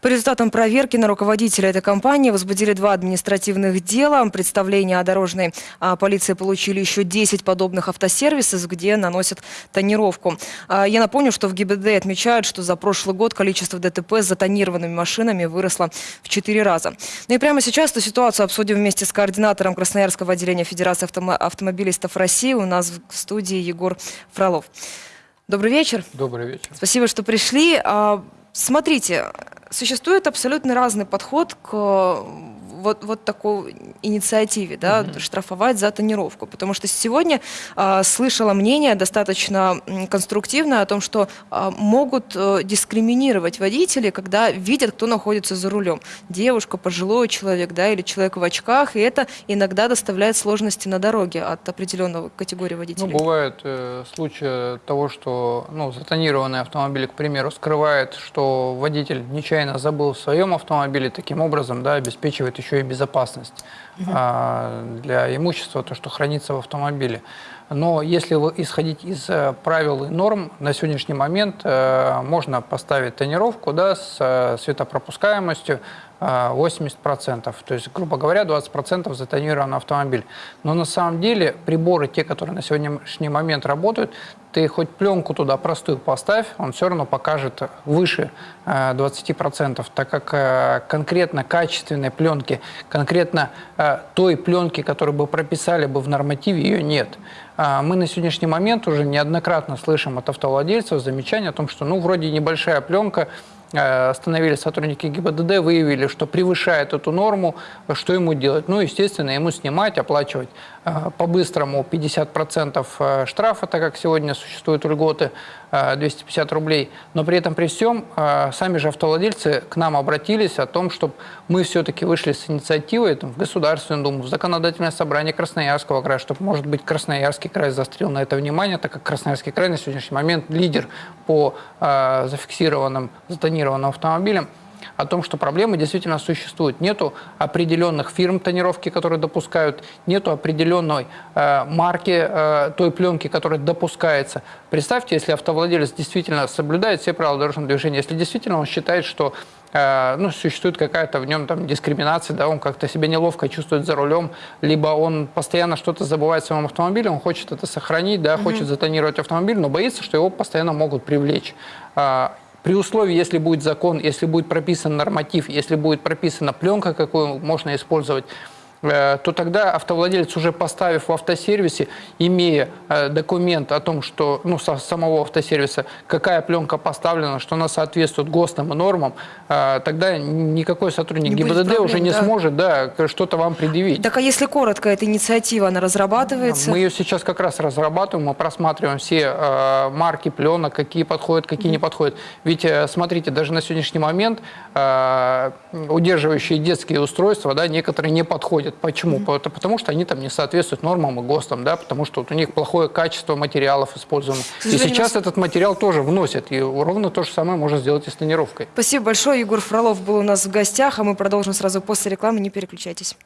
По результатам проверки на руководителя этой компании возбудили два административных дела. Представление о дорожной а, полиции получили еще 10 подобных автосервисов, где наносят тонировку. А, я напомню, что в ГИБДД отмечают, что за прошлый год количество ДТП с затонированными машинами выросло в 4 раза. Ну и прямо сейчас эту ситуацию обсудим вместе с координатором Красноярского отделения Федерации автомо автомобилистов России. У нас в студии Егор Фролов. Добрый вечер. Добрый вечер. Спасибо, что пришли. А, смотрите, существует абсолютно разный подход к вот, вот такой инициативе, да, угу. штрафовать за тонировку. Потому что сегодня а, слышала мнение достаточно конструктивное о том, что а, могут а, дискриминировать водителей, когда видят, кто находится за рулем. Девушка, пожилой человек, да, или человек в очках, и это иногда доставляет сложности на дороге от определенного категории водителей. Ну, бывает э, случаи того, что ну, затонированный автомобиль, к примеру, скрывает, что водитель нечаянно забыл в своем автомобиле, таким образом да, обеспечивает еще еще и безопасность угу. для имущества, то, что хранится в автомобиле. Но если исходить из э, правил и норм, на сегодняшний момент э, можно поставить тонировку да, с э, светопропускаемостью 80%. То есть, грубо говоря, 20% затонирован автомобиль. Но на самом деле приборы, те, которые на сегодняшний момент работают, ты хоть пленку туда простую поставь, он все равно покажет выше 20%, так как конкретно качественной пленки, конкретно той пленки, которую бы прописали бы в нормативе, ее нет. А, мы на сегодняшний момент уже неоднократно слышим от автовладельцев замечания о том, что ну вроде небольшая пленка, Э, остановили сотрудники ГИБДД, выявили, что превышает эту норму, что ему делать? Ну, естественно, ему снимать, оплачивать э, по-быстрому 50% э, штрафа, так как сегодня существуют льготы 250 рублей. Но при этом при всем сами же автовладельцы к нам обратились о том, чтобы мы все-таки вышли с инициативой там, в Государственную Думу, в Законодательное собрание Красноярского края, чтобы, может быть, Красноярский край застрел на это внимание, так как Красноярский край на сегодняшний момент лидер по зафиксированным затонированным тонированным автомобилем, о том, что проблемы действительно существуют. Нету определенных фирм тонировки, которые допускают, нету определенной э, марки э, той пленки, которая допускается. Представьте, если автовладелец действительно соблюдает все правила дорожного движения, если действительно он считает, что э, ну, существует какая-то в нем там дискриминация, да, он как-то себя неловко чувствует за рулем, либо он постоянно что-то забывает в своем автомобиле, он хочет это сохранить, да, угу. хочет затонировать автомобиль, но боится, что его постоянно могут привлечь. А, при условии, если будет закон, если будет прописан норматив, если будет прописана пленка, какую можно использовать, то тогда автовладелец, уже поставив в автосервисе, имея э, документ о том, что ну, со самого автосервиса, какая пленка поставлена, что она соответствует ГОСТам и нормам, э, тогда никакой сотрудник не ГИБДД проблем, уже не да. сможет да, что-то вам предъявить. Так а если коротко, эта инициатива, она разрабатывается? Мы ее сейчас как раз разрабатываем, мы просматриваем все марки пленок, какие подходят, какие mm не подходят. Ведь, смотрите, даже на сегодняшний момент удерживающие детские устройства, да, некоторые не подходят уходят. Почему? Mm -hmm. Потому что они там не соответствуют нормам и ГОСТам, да, потому что вот у них плохое качество материалов использовано. И сейчас этот материал тоже вносят, и ровно то же самое можно сделать и с тонировкой. Спасибо большое. Егор Фролов был у нас в гостях, а мы продолжим сразу после рекламы. Не переключайтесь.